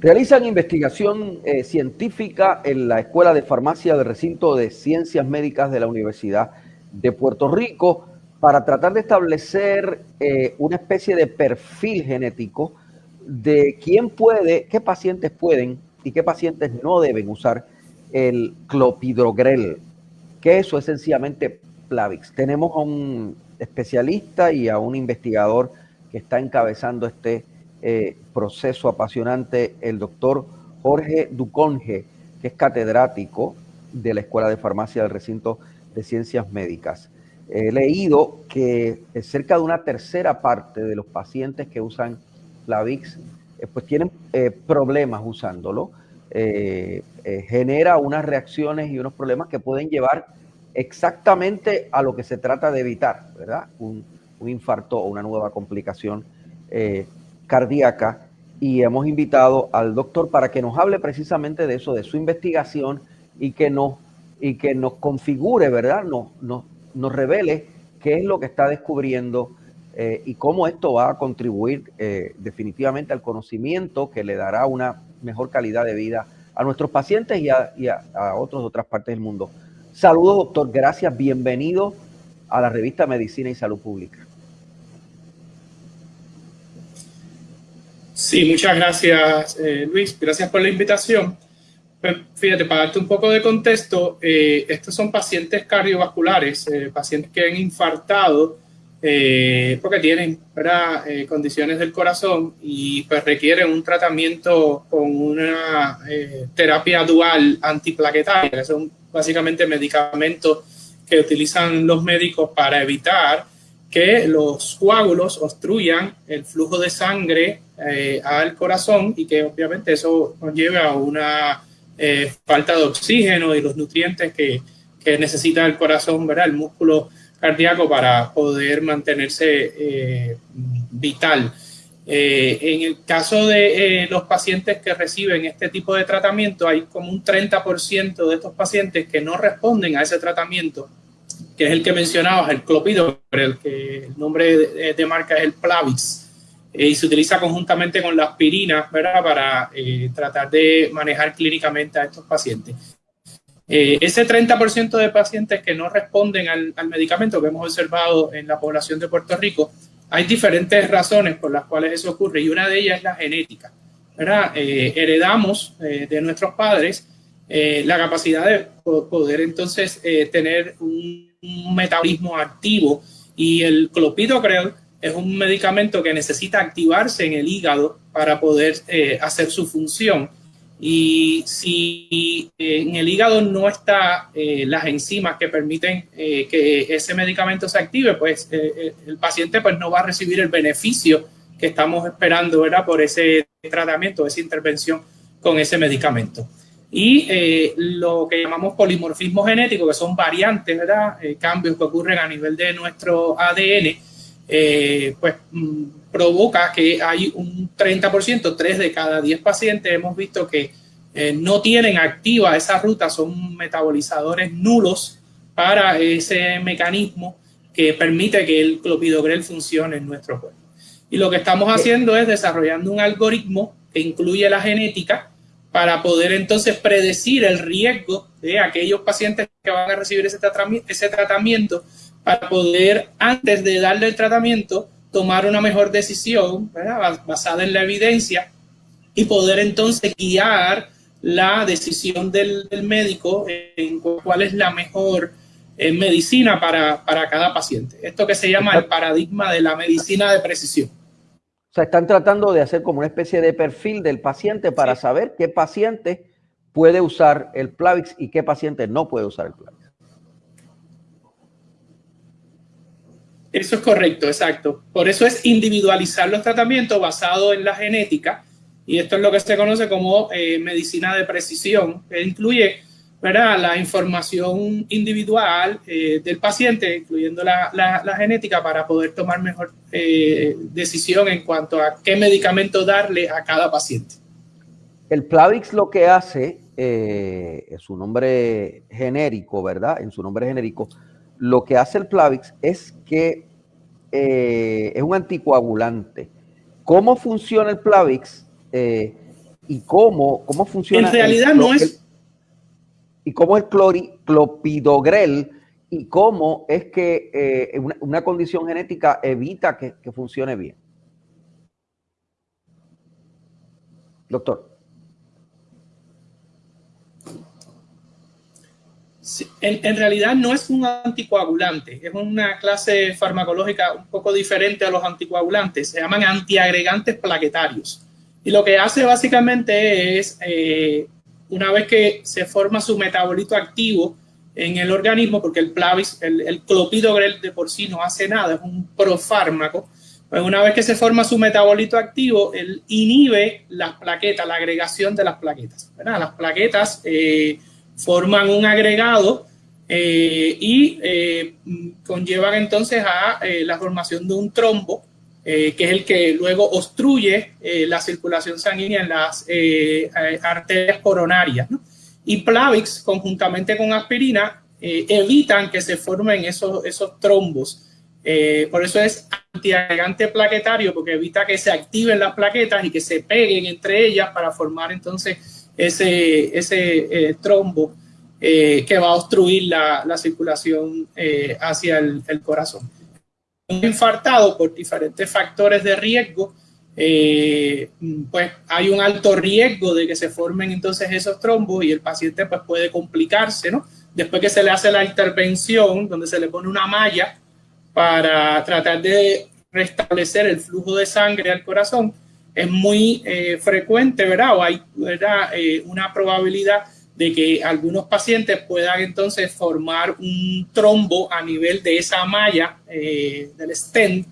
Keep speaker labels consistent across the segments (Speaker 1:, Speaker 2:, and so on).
Speaker 1: Realizan investigación eh, científica en la Escuela de Farmacia del Recinto de Ciencias Médicas de la Universidad de Puerto Rico para tratar de establecer eh, una especie de perfil genético de quién puede, qué pacientes pueden y qué pacientes no deben usar el clopidogrel, que eso es sencillamente Plavix. Tenemos a un especialista y a un investigador que está encabezando este eh, proceso apasionante el doctor Jorge Duconge, que es catedrático de la Escuela de Farmacia del Recinto de Ciencias Médicas. He leído que cerca de una tercera parte de los pacientes que usan Plavix eh, pues tienen eh, problemas usándolo. genera unas reacciones y unos problemas que pueden llevar exactamente a lo que se trata de evitar, ¿verdad? Un, un infarto o una nueva complicación cardíaca y hemos invitado al doctor para que nos hable precisamente de eso, de su investigación y que nos, y que nos configure, ¿verdad? Nos, nos, nos revele qué es lo que está descubriendo eh, y cómo esto va a contribuir eh, definitivamente al conocimiento que le dará una mejor calidad de vida a nuestros pacientes y a, y a, a otros de otras partes del mundo. Saludos, doctor. Gracias. Bienvenido a la revista Medicina y Salud Pública.
Speaker 2: Sí, muchas gracias, eh, Luis. Gracias por la invitación. Pues, fíjate, para darte un poco de contexto, eh, estos son pacientes cardiovasculares, eh, pacientes que han infartado porque tienen condiciones del corazón y pues requieren un tratamiento con una terapia dual antiplaquetaria, son básicamente medicamentos que utilizan los médicos para evitar que los coágulos obstruyan el flujo de sangre eh, al corazón y que obviamente eso conlleva a una eh, falta de oxígeno y los nutrientes que, que, necesita el corazón, ¿verdad? el músculo cardíaco para poder mantenerse eh, vital. en el caso de los pacientes que reciben este tipo de tratamiento, hay como un 30% de estos pacientes que no responden a ese tratamiento que es el que mencionabas, el clopidogrel, que el nombre de, marca es el Plavix, eh, y se utiliza conjuntamente con la aspirina, ¿verdad? Para eh, tratar de manejar clínicamente a estos pacientes. Eh, ese 30% de pacientes que no responden al, al, medicamento que hemos observado en la población de Puerto Rico, hay diferentes razones por las cuales eso ocurre y una de ellas es la genética. ¿verdad? heredamos de nuestros padres la capacidad de poder entonces tener un un metabolismo activo y el clopidogrel es un medicamento que necesita activarse en el hígado para poder eh, hacer su función. Y si eh, en el hígado no está eh, las enzimas que permiten eh, que ese medicamento se active, pues el paciente pues no va a recibir el beneficio que estamos esperando ¿verdad? por ese tratamiento, esa intervención con ese medicamento y lo que llamamos polimorfismo genético, que son variantes, ¿verdad? Cambios que ocurren a nivel de nuestro ADN, eh, pues mm, provoca que hay un 30%, 3 de cada 10 pacientes hemos visto que eh, no tienen activa esa ruta, son metabolizadores nulos para ese mecanismo que permite que el clopidogrel funcione en nuestro cuerpo. Y lo que estamos haciendo es desarrollando un algoritmo que incluye la genética, para poder entonces predecir el riesgo de aquellos pacientes que van a recibir ese, ese tratamiento para poder, antes de darle el tratamiento, tomar una mejor decisión ¿verdad? basada en la evidencia y poder entonces guiar la decisión del, del médico en cuál es la mejor eh, medicina para, para cada paciente. Esto que se llama el paradigma de la medicina de precisión.
Speaker 1: O sea, están tratando de hacer como una especie de perfil del paciente para sí. saber qué paciente puede usar el Plavix y qué paciente no puede usar el Plavix.
Speaker 2: Eso es correcto, exacto. Por eso es individualizar los tratamientos basado en la genética y esto es lo que se conoce como eh, medicina de precisión, que incluye ¿verdad? la información individual eh, del paciente, incluyendo la, la, genética, para poder tomar mejor eh, decisión en cuanto a qué medicamento darle a cada paciente.
Speaker 1: El Plavix lo que hace, eh, en su nombre genérico, ¿verdad? En su nombre genérico, lo que hace el Plavix es que eh, es un anticoagulante. ¿Cómo funciona el Plavix? y cómo, cómo funciona.
Speaker 2: En realidad no es.
Speaker 1: y cómo es clopidogrel y cómo es que eh, una, condición genética evita que, funcione bien. Doctor.
Speaker 2: En, realidad no es un anticoagulante, es una clase farmacológica un poco diferente a los anticoagulantes, se llaman antiagregantes plaquetarios. Y lo que hace básicamente es, eh, una vez que se forma su metabolito activo en el organismo, porque el Plavis, el, el clopidogrel de por sí no hace nada, es un profármaco, pues una vez que se forma su metabolito activo, él inhibe las plaquetas, la agregación de las plaquetas. Las plaquetas eh, forman un agregado eh, y eh, conllevan entonces a la formación de un trombo eh, que es el que luego obstruye eh, la circulación sanguínea en las eh, arterias coronarias. Y Plavix, conjuntamente con aspirina, evitan que se formen esos, esos trombos. por eso es antiagregante plaquetario, porque evita que se activen las plaquetas y que se peguen entre ellas para formar entonces ese, ese trombo que va a obstruir la, la circulación hacia el, el corazón infartado por diferentes factores de riesgo, eh, pues hay un alto riesgo de que se formen entonces esos trombos y el paciente pues puede complicarse, ¿no? Después que se le hace la intervención, donde se le pone una malla para tratar de restablecer el flujo de sangre al corazón, es muy eh, frecuente, ¿verdad? O hay ¿verdad? Eh, una probabilidad de que algunos pacientes puedan entonces formar un trombo a nivel de esa malla eh, del stent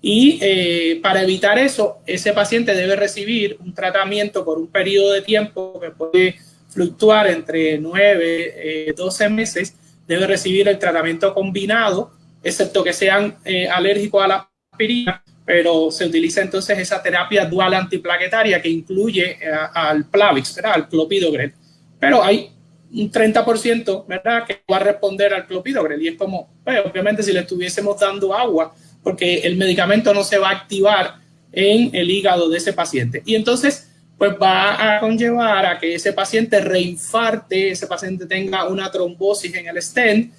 Speaker 2: y eh, para evitar eso, ese paciente debe recibir un tratamiento por un periodo de tiempo que puede fluctuar entre 9, 12 eh, meses, debe recibir el tratamiento combinado, excepto que sean alérgicos a la aspirina, pero se utiliza entonces esa terapia dual antiplaquetaria que incluye al Plavix, al clopidogrel pero hay un 30%, ¿verdad?, que va a responder al clopidogrel. Y es como, pues, obviamente, si le estuviésemos dando agua, porque el medicamento no se va a activar en el hígado de ese paciente. Y entonces, pues va a conllevar a que ese paciente reinfarte, ese paciente tenga una trombosis en el stent,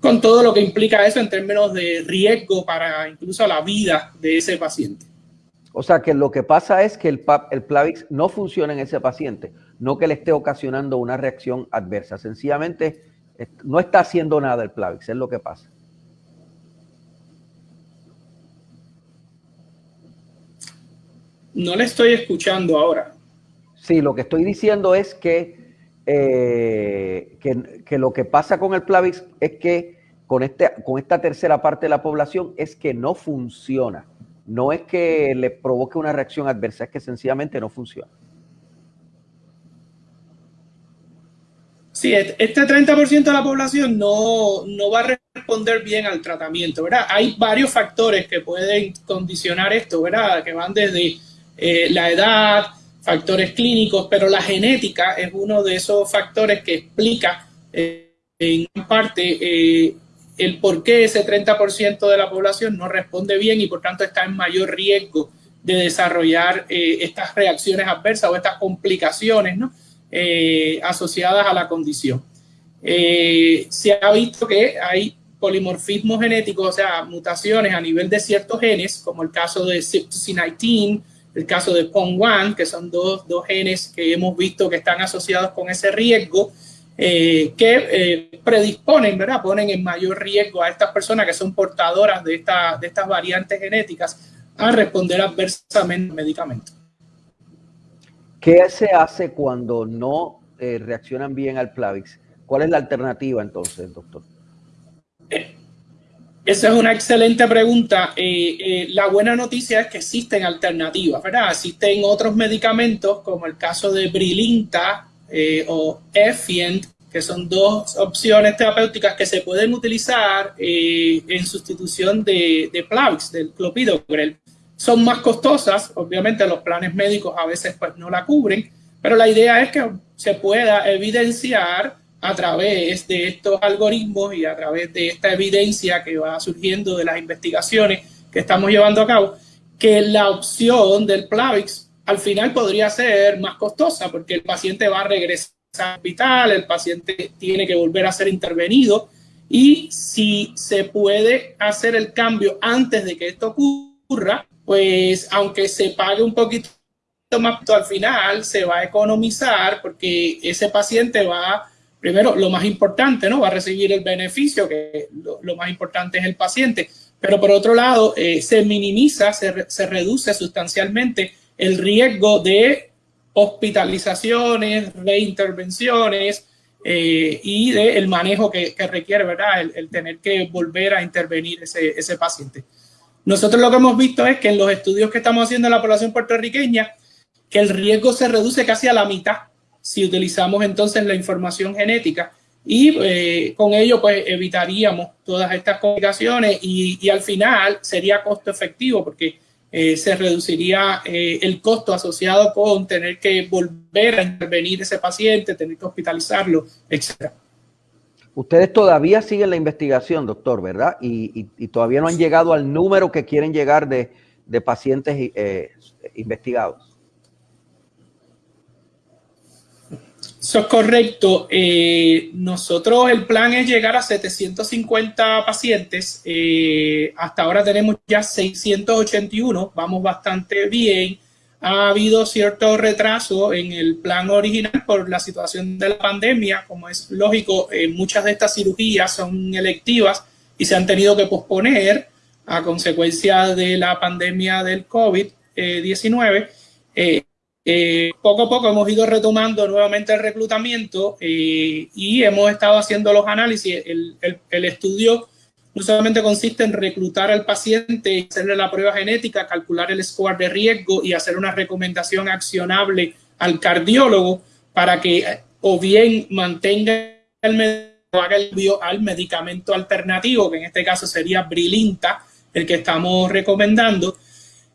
Speaker 2: con todo lo que implica eso en términos de riesgo para incluso la vida de ese paciente.
Speaker 1: O sea que lo que pasa es que el, el Plavix no funciona en ese paciente, no que le esté ocasionando una reacción adversa. Sencillamente no está haciendo nada el Plavix, es lo que pasa.
Speaker 2: No le estoy escuchando ahora.
Speaker 1: Sí, lo que estoy diciendo es que, eh, que, lo que pasa con el Plavix es que con, este, con esta tercera parte de la población es que no funciona no es que le provoque una reacción adversa, es que sencillamente no funciona.
Speaker 2: Sí, este 30% de la población no, va a responder bien al tratamiento, ¿verdad? Hay varios factores que pueden condicionar esto, ¿verdad? Que van desde eh, la edad, factores clínicos, pero la genética es uno de esos factores que explica eh, en parte eh, el por qué ese 30% de la población no responde bien y por tanto está en mayor riesgo de desarrollar eh, estas reacciones adversas o estas complicaciones eh, asociadas a la condición. Se ha visto que hay polimorfismo genético, o sea, mutaciones a nivel de ciertos genes, como el caso de CYP19, el caso de PON1, que son dos, dos genes que hemos visto que están asociados con ese riesgo, eh, que eh, predisponen, ¿verdad? Ponen en mayor riesgo a estas personas que son portadoras de, esta, de estas variantes genéticas a responder adversamente al medicamento.
Speaker 1: ¿Qué se hace cuando no eh, reaccionan bien al Plavix? ¿Cuál es la alternativa entonces, doctor?
Speaker 2: Esa es una excelente pregunta. la buena noticia es que existen alternativas, ¿verdad? Existen otros medicamentos, como el caso de Brilinta, eh, o Effient, que son dos opciones terapéuticas que se pueden utilizar eh, en sustitución de, de Plavix, del clopidogrel. Son más costosas, obviamente los planes médicos a veces pues no la cubren, pero la idea es que se pueda evidenciar a través de estos algoritmos y a través de esta evidencia que va surgiendo de las investigaciones que estamos llevando a cabo, que la opción del Plavix al final podría ser más costosa porque el paciente va a regresar al hospital, el paciente tiene que volver a ser intervenido y si se puede hacer el cambio antes de que esto ocurra, pues aunque se pague un poquito más al final, se va a economizar porque ese paciente va, primero, lo más importante, ¿no? Va a recibir el beneficio, que lo, más importante es el paciente, pero por otro lado, eh, se minimiza, se, se reduce sustancialmente el riesgo de hospitalizaciones, reintervenciones, eh, y del manejo que, requiere, ¿verdad? El, tener que volver a intervenir ese, ese paciente. Nosotros lo que hemos visto es que en los estudios que estamos haciendo en la población puertorriqueña, que el riesgo se reduce casi a la mitad si utilizamos entonces la información genética y eh, con ello pues evitaríamos todas estas complicaciones y, y al final sería costo efectivo porque eh, se reduciría eh, el costo asociado con tener que volver a intervenir ese paciente, tener que hospitalizarlo, etc.
Speaker 1: Ustedes todavía siguen la investigación, doctor, ¿verdad? Y, todavía no han llegado al número que quieren llegar de, pacientes investigados.
Speaker 2: Eso es correcto. Eh, nosotros el plan es llegar a 750 pacientes. Eh, hasta ahora tenemos ya 681. Vamos bastante bien. Ha habido cierto retraso en el plan original por la situación de la pandemia. Como es lógico, eh, muchas de estas cirugías son electivas y se han tenido que posponer a consecuencia de la pandemia del COVID-19. Eh, poco a poco hemos ido retomando nuevamente el reclutamiento eh, y hemos estado haciendo los análisis. El, el, estudio no solamente consiste en reclutar al paciente, hacerle la prueba genética, calcular el score de riesgo y hacer una recomendación accionable al cardiólogo para que eh, o bien mantenga el al medicamento alternativo, que en este caso sería Brilinta, el que estamos recomendando,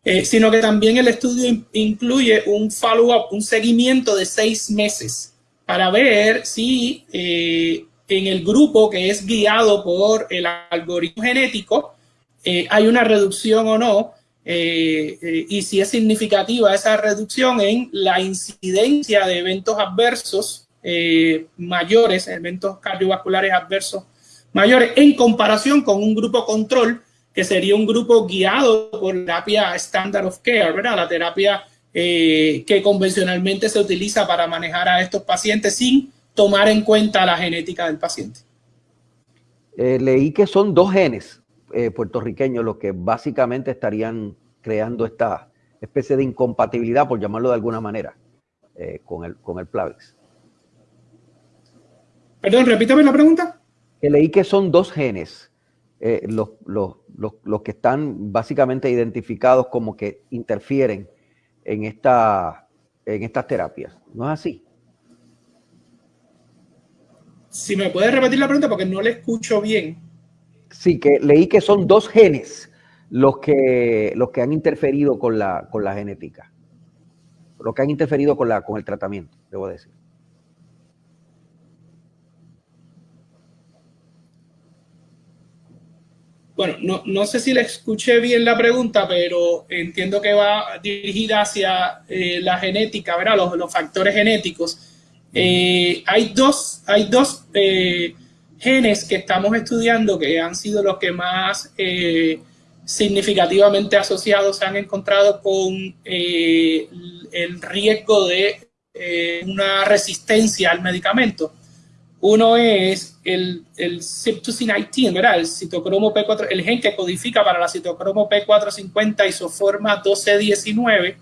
Speaker 2: eh, sino que también el estudio incluye un follow-up, un seguimiento de seis meses para ver si eh, en el grupo que es guiado por el algoritmo genético eh, hay una reducción o no y si es significativa esa reducción en la incidencia de eventos adversos mayores, eventos cardiovasculares adversos mayores en comparación con un grupo control que sería un grupo guiado por terapia standard of care, ¿verdad? La terapia eh, que convencionalmente se utiliza para manejar a estos pacientes sin tomar en cuenta la genética del paciente.
Speaker 1: Eh, leí que son dos genes eh, puertorriqueños los que básicamente estarían creando esta especie de incompatibilidad, por llamarlo de alguna manera, con, el, con el Plavix.
Speaker 2: Perdón, repítame la pregunta.
Speaker 1: Que leí que son dos genes los, los, los, que están básicamente identificados como que interfieren en, esta, en estas terapias. ¿No es así?
Speaker 2: Si me puedes repetir la pregunta porque no le escucho bien.
Speaker 1: Sí, que leí que son dos genes los que, los que han interferido con la, con la genética. Los que han interferido con, la, con el tratamiento, debo decir.
Speaker 2: Bueno, no, no, sé si le escuché bien la pregunta, pero entiendo que va dirigida hacia eh, la genética, ¿verdad? Los, los factores genéticos. Eh, hay dos, hay dos eh, genes que estamos estudiando que han sido los que más significativamente asociados se han encontrado con el riesgo de una resistencia al medicamento. Uno es el, el CYP2C19, ¿verdad? El citocromo P4, el gen que codifica para la citocromo P450 isoforma 1219,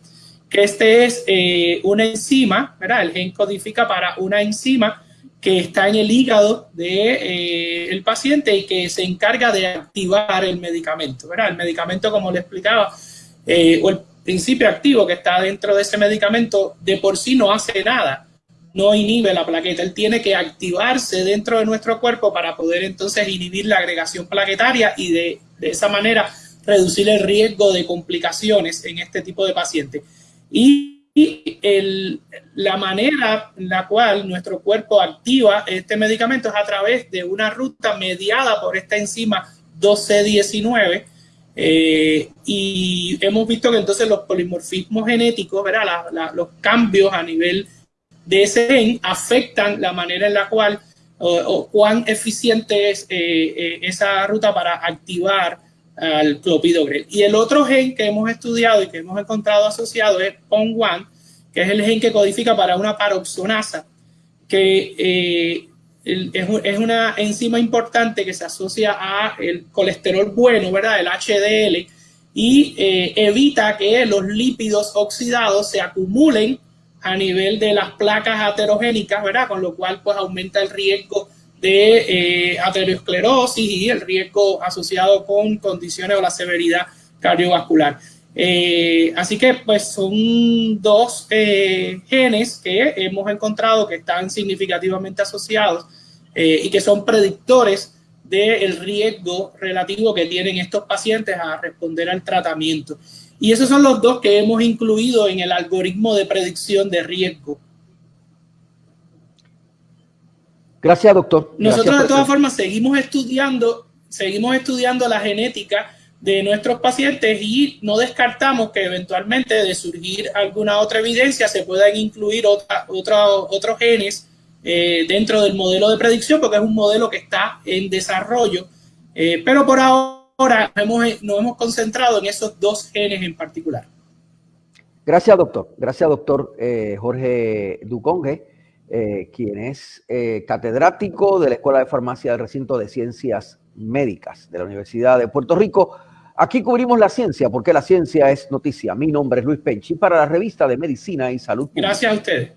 Speaker 2: que este es eh, una enzima, ¿verdad? El gen codifica para una enzima que está en el hígado del de, eh, paciente y que se encarga de activar el medicamento, ¿verdad? El medicamento, como le explicaba, eh, o el principio activo que está dentro de ese medicamento de por sí no hace nada no inhibe la plaqueta, él tiene que activarse dentro de nuestro cuerpo para poder entonces inhibir la agregación plaquetaria y de, esa manera reducir el riesgo de complicaciones en este tipo de pacientes. Y, la manera en la cual nuestro cuerpo activa este medicamento es a través de una ruta mediada por esta enzima 2C19, y hemos visto que entonces los polimorfismos genéticos, ¿verdad? los cambios a nivel de ese gen afectan la manera en la cual o, cuán eficiente es esa ruta para activar al clopidogrel. Y el otro gen que hemos estudiado y que hemos encontrado asociado es PON1, que es el gen que codifica para una paroxonasa, que eh, es, una enzima importante que se asocia a el colesterol bueno, ¿verdad? El HDL, y eh, evita que los lípidos oxidados se acumulen a nivel de las placas aterogénicas, ¿verdad? Con lo cual, pues, aumenta el riesgo de eh, aterosclerosis y el riesgo asociado con condiciones o la severidad cardiovascular. Eh, así que pues son dos eh, genes que hemos encontrado que están significativamente asociados y que son predictores del riesgo relativo que tienen estos pacientes a responder al tratamiento. Y esos son los dos que hemos incluido en el algoritmo de predicción de riesgo
Speaker 1: Gracias, doctor.
Speaker 2: Nosotros de todas formas seguimos estudiando, seguimos estudiando la genética de nuestros pacientes y no descartamos que eventualmente de surgir alguna otra evidencia se puedan incluir otra, otros genes eh, dentro del modelo de predicción porque es un modelo que está en desarrollo. Eh, pero por ahora hemos, nos hemos concentrado en esos dos genes en particular.
Speaker 1: Gracias, doctor. Gracias, doctor eh, Jorge Duconge. Eh, quien es eh, catedrático de la Escuela de Farmacia del Recinto de Ciencias Médicas de la Universidad de Puerto Rico. Aquí cubrimos la ciencia, porque la ciencia es noticia. Mi nombre es Luis Penchi para la revista de Medicina y Salud.
Speaker 2: Gracias a ustedes.